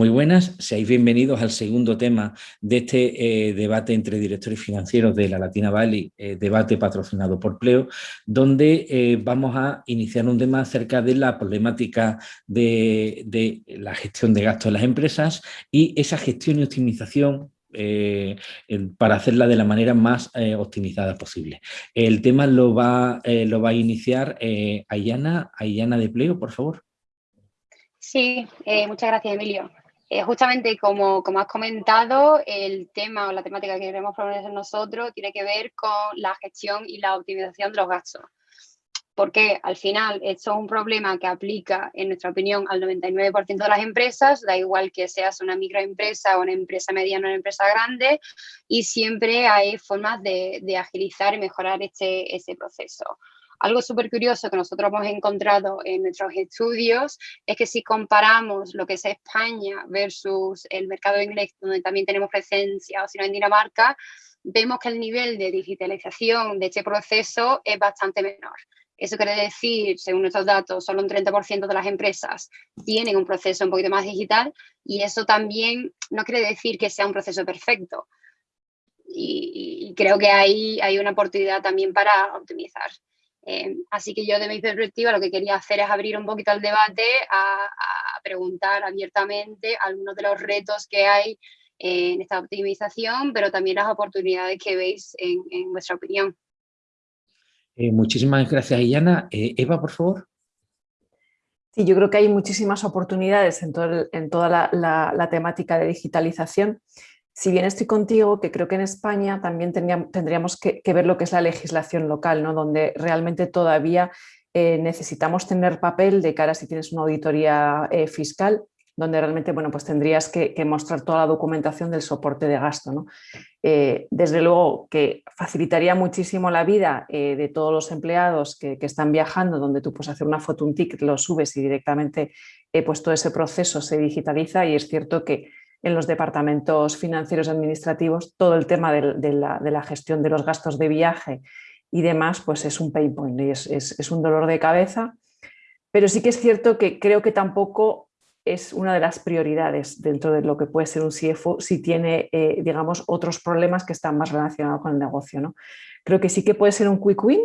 Muy buenas, seáis bienvenidos al segundo tema de este eh, debate entre directores financieros de la Latina Valley, eh, debate patrocinado por Pleo, donde eh, vamos a iniciar un tema acerca de la problemática de, la gestión de gastos de las empresas y esa gestión y optimización para hacerla de la manera más optimizada posible. El tema lo va, lo va a iniciar Ayana, Ayana de Pleo, por favor. Sí, muchas gracias, Emilio. Eh, justamente como, como, has comentado, el tema o la temática que queremos proponer nosotros tiene que ver con la gestión y la optimización de los gastos. Porque al final esto es un problema que aplica, en nuestra opinión, al 99% de las empresas, da igual que seas una microempresa o una empresa mediana o una empresa grande, y siempre hay formas de, de agilizar y mejorar este, este proceso. Algo súper curioso que nosotros hemos encontrado en nuestros estudios es que si comparamos lo que es España versus el mercado inglés, donde también tenemos presencia, o si no en Dinamarca, vemos que el nivel de digitalización de este proceso es bastante menor. Eso quiere decir, según nuestros datos, solo un 30% de las empresas tienen un proceso un poquito más digital y eso también no quiere decir que sea un proceso perfecto. Y, y creo que ahí hay una oportunidad también para optimizar. Eh, así que yo de mi perspectiva lo que quería hacer es abrir un poquito el debate a, preguntar abiertamente algunos de los retos que hay en esta optimización, pero también las oportunidades que veis en, vuestra opinión. Eh, muchísimas gracias, Iyana. Eh, Eva, por favor. Sí, yo creo que hay muchísimas oportunidades en, toda la, temática de digitalización si bien estoy contigo, que creo que en España también tendríamos que, ver lo que es la legislación local, ¿no? donde realmente todavía eh, necesitamos tener papel de cara si tienes una auditoría eh, fiscal, donde realmente bueno, pues tendrías que, mostrar toda la documentación del soporte de gasto. ¿no? Eh, desde luego que facilitaría muchísimo la vida de todos los empleados que, están viajando, donde tú puedes hacer una foto, un ticket, lo subes y directamente pues todo ese proceso se digitaliza y es cierto que en los departamentos financieros administrativos todo el tema de, la, gestión de los gastos de viaje y demás, pues es un pain point y es, un dolor de cabeza. Pero sí que es cierto que creo que tampoco es una de las prioridades dentro de lo que puede ser un CFO si tiene, eh, digamos, otros problemas que están más relacionados con el negocio. ¿no? Creo que sí que puede ser un quick win,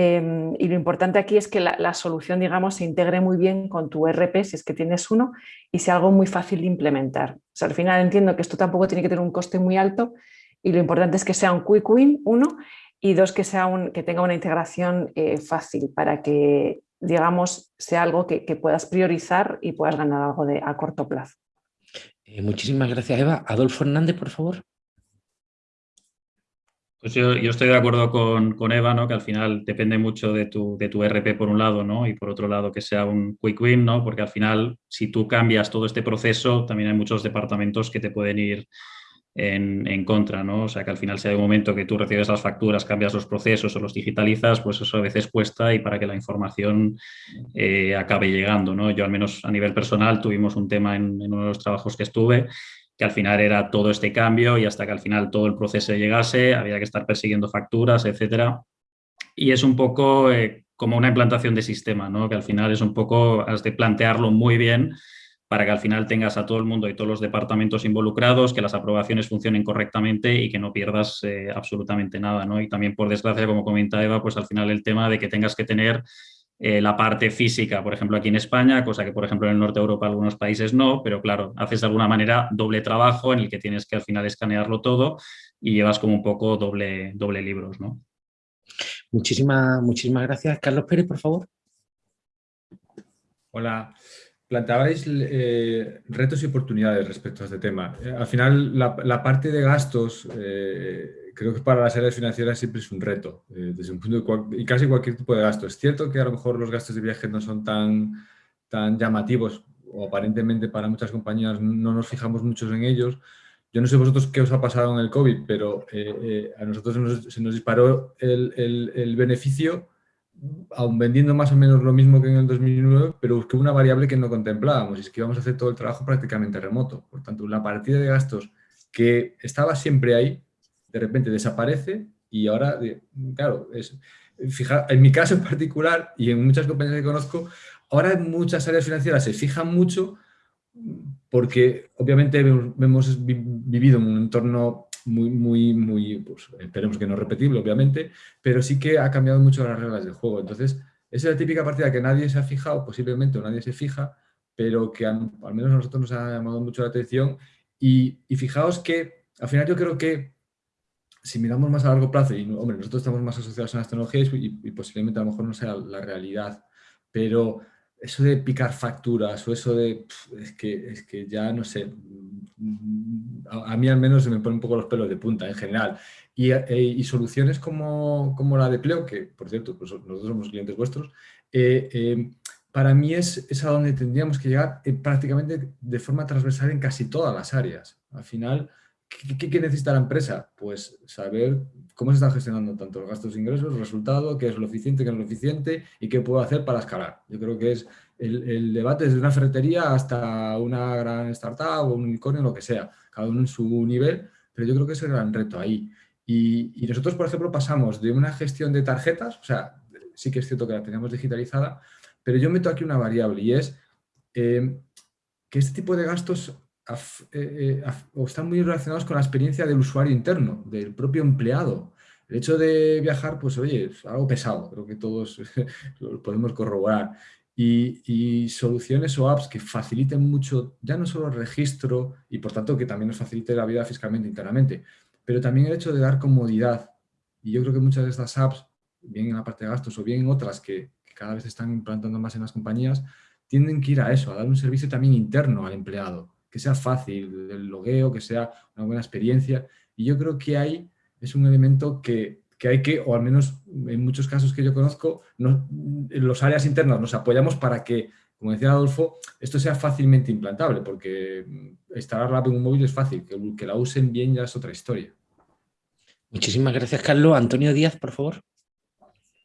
Em, y lo importante aquí es que la, solución, digamos, se integre muy bien con tu RP, si es que tienes uno, y sea algo muy fácil de implementar. Al final entiendo que esto tampoco tiene que tener un coste muy alto y lo importante es que sea un quick win, uno, y dos, que, sea un, que tenga una integración eh, fácil para que, digamos, sea algo que, puedas priorizar y puedas ganar algo de, a corto plazo. Eh, muchísimas gracias, Eva. Adolfo Hernández, por favor. Pues yo, estoy de acuerdo con, Eva, ¿no? que al final depende mucho de tu, de tu RP por un lado ¿no? y por otro lado que sea un quick win, ¿no? porque al final si tú cambias todo este proceso también hay muchos departamentos que te pueden ir en, contra, ¿no? O sea que al final si hay un momento que tú recibes las facturas, cambias los procesos o los digitalizas, pues eso a veces cuesta y para que la información eh, acabe llegando, ¿no? Yo al menos a nivel personal tuvimos un tema en, en uno de los trabajos que estuve que al final era todo este cambio y hasta que al final todo el proceso llegase había que estar persiguiendo facturas, etcétera. Y es un poco eh, como una implantación de sistema, ¿no? que al final es un poco, has de plantearlo muy bien para que al final tengas a todo el mundo y todos los departamentos involucrados, que las aprobaciones funcionen correctamente y que no pierdas eh, absolutamente nada. ¿no? Y también, por desgracia, como comenta Eva, pues al final el tema de que tengas que tener eh, la parte física, por ejemplo, aquí en España, cosa que, por ejemplo, en el norte de Europa algunos países no, pero claro, haces de alguna manera doble trabajo en el que tienes que al final escanearlo todo y llevas como un poco doble, doble libros, ¿no? Muchísimas, muchísimas gracias. Carlos Pérez, por favor. Hola. Planteabais eh, retos y oportunidades respecto a este tema. Eh, al final, la, parte de gastos creo que para las áreas financieras siempre es un reto, eh, desde un punto y casi cualquier tipo de gasto. Es cierto que a lo mejor los gastos de viaje no son tan, tan llamativos o aparentemente para muchas compañías no nos fijamos mucho en ellos. Yo no sé vosotros qué os ha pasado en el COVID, pero eh, eh, a nosotros se nos disparó el, el, el, beneficio, aún vendiendo más o menos lo mismo que en el 2009, pero busqué una variable que no contemplábamos, y es que íbamos a hacer todo el trabajo prácticamente remoto. Por tanto, la partida de gastos que estaba siempre ahí, de repente desaparece y ahora, claro, es, fija, en mi caso en particular y en muchas compañías que conozco, ahora en muchas áreas financieras se fijan mucho porque obviamente hemos vivido en un entorno muy, muy, muy, pues, esperemos que no repetible, obviamente, pero sí que ha cambiado mucho las reglas del juego. Entonces, esa es la típica partida que nadie se ha fijado, posiblemente o nadie se fija, pero que al menos a nosotros nos ha llamado mucho la atención. Y, fijaos que, al final yo creo que si miramos más a largo plazo, y hombre, nosotros estamos más asociados a las tecnologías y, y posiblemente a lo mejor no sea la realidad, pero eso de picar facturas o eso de... es, que, es que ya no sé, a, mí al menos se me ponen un poco los pelos de punta en general. Y, eh, soluciones como, como, la de Pleo, que por cierto, pues nosotros somos clientes vuestros, eh, eh, para mí es, es, a donde tendríamos que llegar prácticamente de forma transversal en casi todas las áreas. Al final, ¿qué, necesita la empresa? Pues saber cómo se están gestionando tanto los gastos e ingresos, el resultado, qué es lo eficiente, qué no es lo eficiente y qué puedo hacer para escalar. Yo creo que es el, debate desde una ferretería hasta una gran startup o un unicornio, lo que sea, cada uno en su nivel, pero yo creo que es el gran reto ahí. Y, nosotros, por ejemplo, pasamos de una gestión de tarjetas, o sea, sí que es cierto que la teníamos digitalizada, pero yo meto aquí una variable y es eh, que este tipo de gastos eh, eh, están muy relacionados con la experiencia del usuario interno, del propio empleado. El hecho de viajar, pues oye, es algo pesado, creo que todos lo podemos corroborar. Y, soluciones o apps que faciliten mucho, ya no solo el registro y por tanto que también nos facilite la vida fiscalmente internamente, pero también el hecho de dar comodidad. Y yo creo que muchas de estas apps, bien en la parte de gastos o bien en otras que, que cada vez están implantando más en las compañías, tienden que ir a eso, a dar un servicio también interno al empleado que sea fácil, el logueo, que sea una buena experiencia. Y yo creo que ahí es un elemento que, hay que, o al menos en muchos casos que yo conozco, en los áreas internas nos apoyamos para que, como decía Adolfo, esto sea fácilmente implantable, porque instalar la app en un móvil es fácil, que, que la usen bien ya es otra historia. Muchísimas gracias, Carlos. Antonio Díaz, por favor.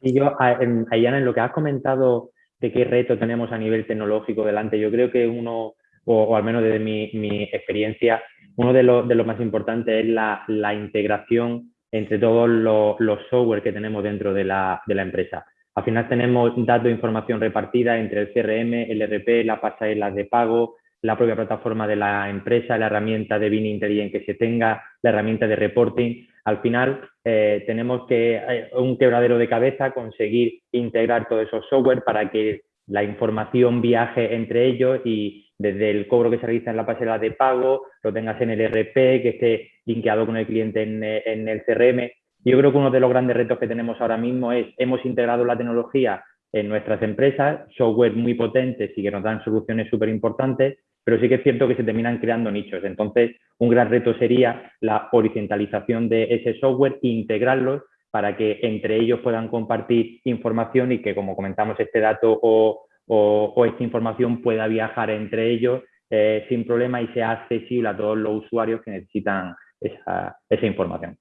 Y yo, Ayana, en lo que has comentado de qué reto tenemos a nivel tecnológico delante, yo creo que uno o, al menos desde mi, experiencia, uno de los lo más importantes es la, integración entre todos los, software que tenemos dentro de la, empresa. Al final tenemos datos e información repartida entre el CRM, el RP, la pasarela de pago, la propia plataforma de la empresa, la herramienta de Bini Intelligent que se tenga, la herramienta de reporting. Al final eh, tenemos que, eh, un quebradero de cabeza, conseguir integrar todos esos software para que la información viaje entre ellos y, desde el cobro que se realiza en la pasarela de pago, lo tengas en el RP, que esté linkeado con el cliente en, el CRM. Yo creo que uno de los grandes retos que tenemos ahora mismo es, hemos integrado la tecnología en nuestras empresas, software muy potentes y que nos dan soluciones súper importantes, pero sí que es cierto que se terminan creando nichos. Entonces, un gran reto sería la horizontalización de ese software e integrarlos para que entre ellos puedan compartir información y que, como comentamos, este dato o, o, esta información pueda viajar entre ellos eh, sin problema y sea accesible a todos los usuarios que necesitan esa, información.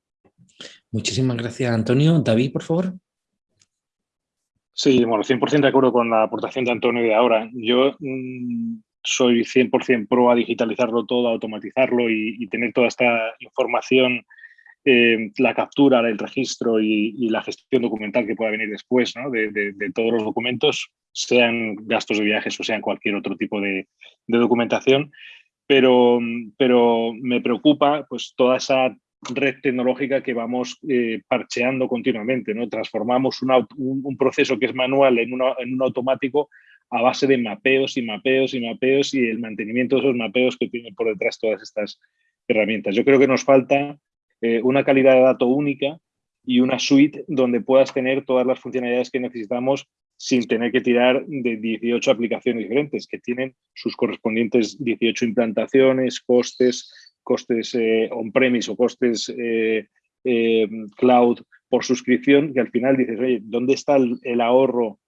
Muchísimas gracias, Antonio. David, por favor. Sí, bueno, 100% de acuerdo con la aportación de Antonio de ahora. Yo mm, soy 100% pro a digitalizarlo todo, a automatizarlo y, tener toda esta información eh, la captura, el registro y, la gestión documental que pueda venir después de, todos los documentos, sean gastos de viajes o sean cualquier otro tipo de, documentación. Pero, pero me preocupa pues, toda esa red tecnológica que vamos eh, parcheando continuamente. ¿no? Transformamos un, proceso que es manual en, en un automático a base de mapeos y mapeos y mapeos y el mantenimiento de esos mapeos que tienen por detrás todas estas herramientas. Yo creo que nos falta eh, una calidad de dato única y una suite donde puedas tener todas las funcionalidades que necesitamos sin tener que tirar de 18 aplicaciones diferentes, que tienen sus correspondientes 18 implantaciones, costes, costes eh, on-premise o costes eh, cloud por suscripción, que al final dices, oye, ¿dónde está el, ahorro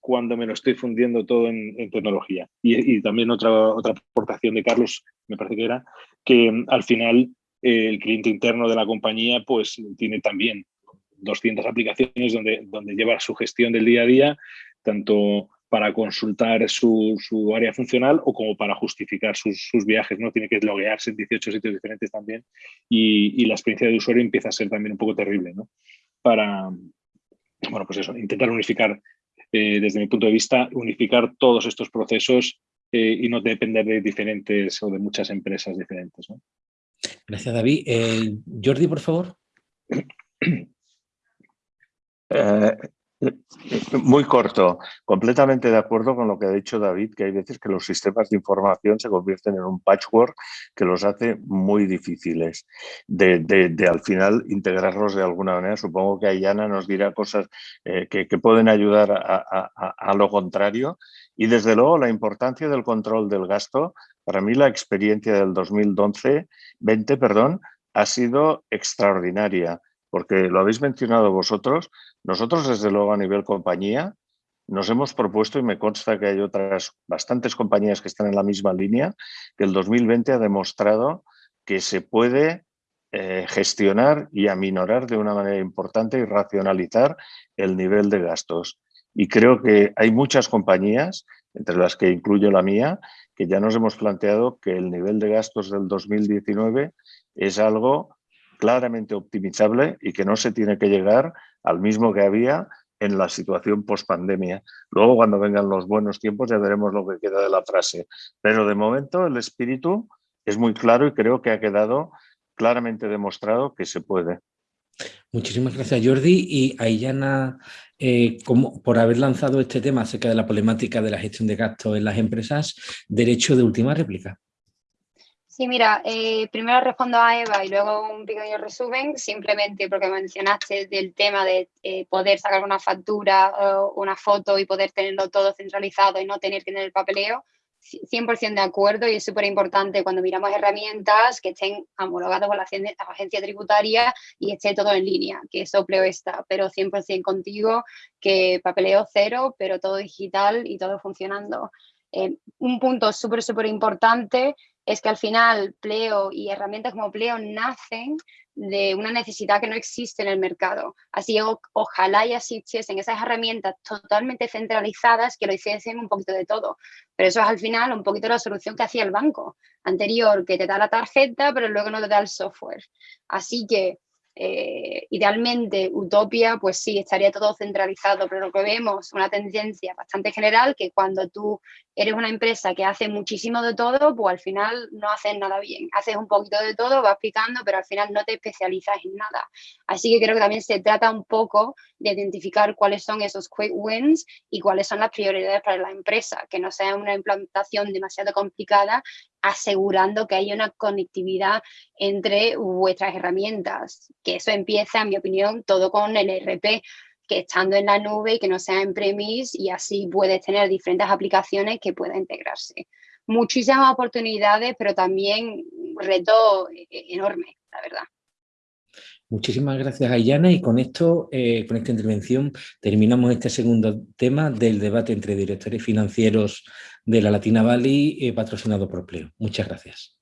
cuando me lo estoy fundiendo todo en, tecnología? Y, y, también otra, otra aportación de Carlos, me parece que era, que al final el cliente interno de la compañía pues tiene también 200 aplicaciones donde, lleva su gestión del día a día, tanto para consultar su, área funcional o como para justificar sus, viajes, ¿no? Tiene que loguearse en 18 sitios diferentes también y, la experiencia de usuario empieza a ser también un poco terrible, ¿no? Para, bueno, pues eso, intentar unificar, eh, desde mi punto de vista, unificar todos estos procesos eh, y no depender de diferentes o de muchas empresas diferentes. Gracias, David. Jordi, por favor. Muy corto, completamente de acuerdo con lo que ha dicho David, que hay veces que los sistemas de información se convierten en un patchwork que los hace muy difíciles de, al final integrarlos de alguna manera. Supongo que Ayana nos dirá cosas eh, que, pueden ayudar a, lo contrario. Y desde luego la importancia del control del gasto, para mí la experiencia del 2012, 20, perdón, ha sido extraordinaria porque lo habéis mencionado vosotros, nosotros desde luego a nivel compañía nos hemos propuesto, y me consta que hay otras bastantes compañías que están en la misma línea, que el 2020 ha demostrado que se puede eh, gestionar y aminorar de una manera importante y racionalizar el nivel de gastos. Y creo que hay muchas compañías, entre las que incluyo la mía, que ya nos hemos planteado que el nivel de gastos del 2019 es algo claramente optimizable y que no se tiene que llegar al mismo que había en la situación post-pandemia. Luego, cuando vengan los buenos tiempos, ya veremos lo que queda de la frase. Pero de momento el espíritu es muy claro y creo que ha quedado claramente demostrado que se puede. Muchísimas gracias, Jordi. Y Ayana, eh, por haber lanzado este tema acerca de la problemática de la gestión de gastos en las empresas, derecho de última réplica. Sí, mira, eh, primero respondo a Eva y luego un pequeño resumen, simplemente porque mencionaste del tema de eh, poder sacar una factura o una foto y poder tenerlo todo centralizado y no tener que tener el papeleo. 100% de acuerdo y es súper importante cuando miramos herramientas que estén homologadas por la agencia tributaria y esté todo en línea, que eso Pleo está, pero 100% contigo, que papeleo cero, pero todo digital y todo funcionando. Eh, un punto súper, súper importante es que al final Pleo y herramientas como Pleo nacen de una necesidad que no existe en el mercado. Así que ojalá y existiesen esas herramientas totalmente centralizadas que lo hiciesen un poquito de todo. Pero eso es al final un poquito la solución que hacía el banco anterior, que te da la tarjeta, pero luego no te da el software. Así que eh, idealmente, Utopia, pues sí, estaría todo centralizado, pero lo que vemos, una tendencia bastante general, que cuando tú eres una empresa que hace muchísimo de todo, pues al final no haces nada bien. Haces un poquito de todo, vas picando, pero al final no te especializas en nada. Así que creo que también se trata un poco de identificar cuáles son esos quick wins y cuáles son las prioridades para la empresa, que no sea una implantación demasiado complicada, asegurando que haya una conectividad entre vuestras herramientas, que eso empieza, en mi opinión, todo con el ERP, que estando en la nube y que no sea en premise y así puedes tener diferentes aplicaciones que puedan integrarse. Muchísimas oportunidades, pero también un reto eh, enorme, la verdad. Muchísimas gracias, Ayana. Y con esto, eh, con esta intervención, terminamos este segundo tema del debate entre directores financieros de la Latina Valley, eh, patrocinado por Pleo. Muchas gracias.